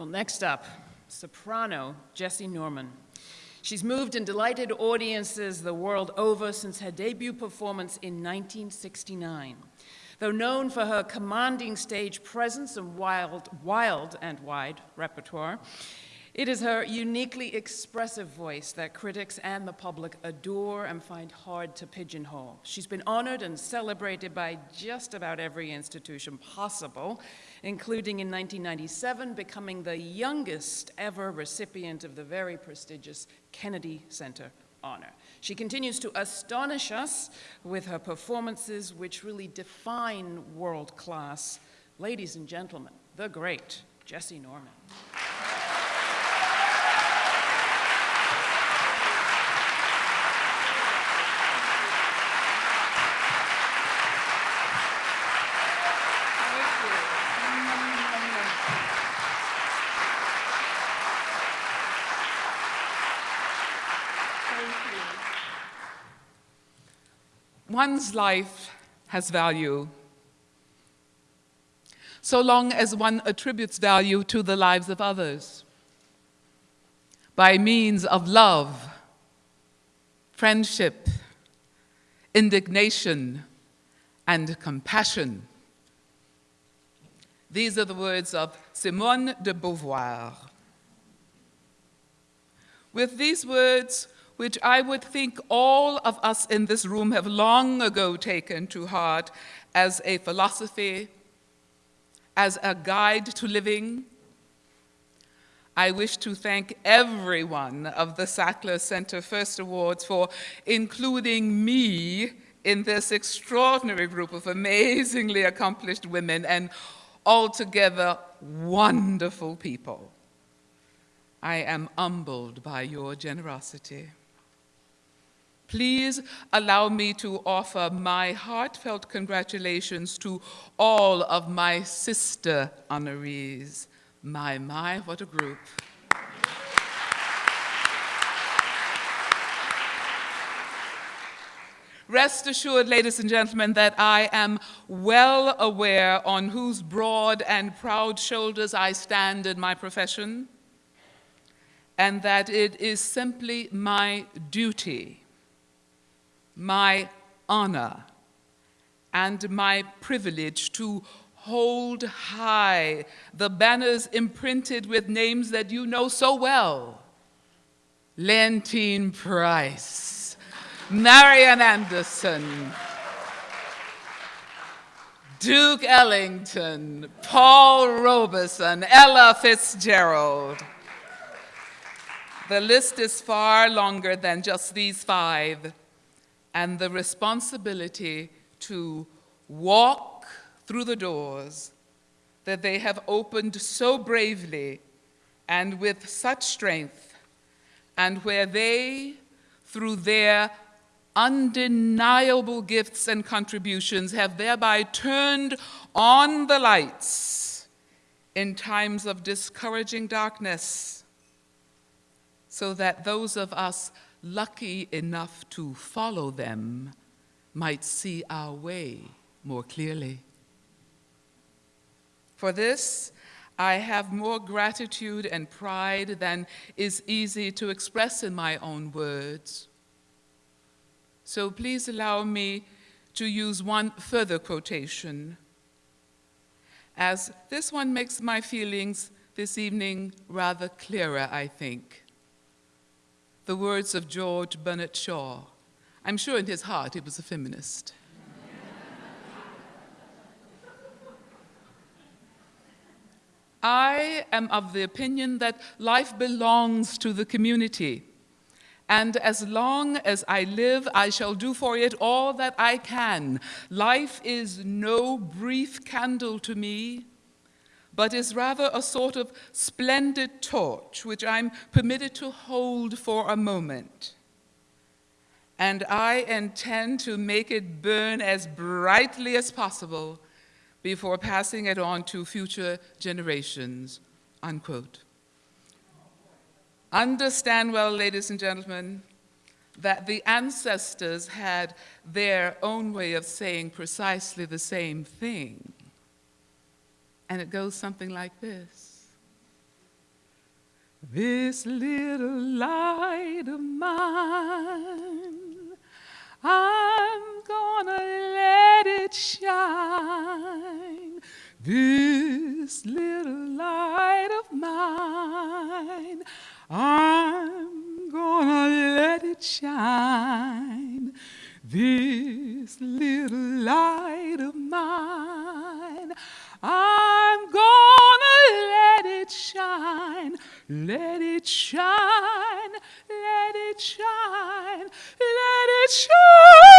Well, next up, soprano Jessye Norman. She's moved and delighted audiences the world over since her debut performance in 1969. Though known for her commanding stage presence and wild, wild and wide repertoire, it is her uniquely expressive voice that critics and the public adore and find hard to pigeonhole. She's been honored and celebrated by just about every institution possible, including in 1997 becoming the youngest ever recipient of the very prestigious Kennedy Center honor. She continues to astonish us with her performances which really define world class. Ladies and gentlemen, the great Jessye Norman. One's life has value so long as one attributes value to the lives of others by means of love, friendship, indignation, and compassion. These are the words of Simone de Beauvoir. With these words, which I would think all of us in this room have long ago taken to heart as a philosophy, as a guide to living. I wish to thank everyone of the Sackler Center First Awards for including me in this extraordinary group of amazingly accomplished women and altogether wonderful people. I am humbled by your generosity. Please allow me to offer my heartfelt congratulations to all of my sister honorees. My, my, what a group. Rest assured, ladies and gentlemen, that I am well aware on whose broad and proud shoulders I stand in my profession, and that it is simply my duty my honor and my privilege to hold high the banners imprinted with names that you know so well. Leontyne Price, Marian Anderson, Duke Ellington, Paul Robeson, Ella Fitzgerald. The list is far longer than just these five and the responsibility to walk through the doors that they have opened so bravely and with such strength, and where they, through their undeniable gifts and contributions, have thereby turned on the lights in times of discouraging darkness, so that those of us lucky enough to follow them might see our way more clearly. For this, I have more gratitude and pride than is easy to express in my own words. So please allow me to use one further quotation, as this one makes my feelings this evening rather clearer, I think the words of George Bernard Shaw. I'm sure in his heart he was a feminist. I am of the opinion that life belongs to the community. And as long as I live, I shall do for it all that I can. Life is no brief candle to me, but is rather a sort of splendid torch which I'm permitted to hold for a moment. And I intend to make it burn as brightly as possible before passing it on to future generations, unquote. Understand well, ladies and gentlemen, that the ancestors had their own way of saying precisely the same thing. And it goes something like this This little light of mine, I'm gonna let it shine. This little light of mine, I'm gonna let it shine. This little light shine, let it shine.